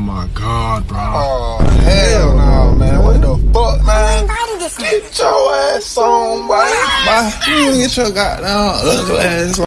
Oh my god, bro. Oh hell no, man. What the fuck, man? Get your ass on, boy. Bye. Get your goddamn ugly ass.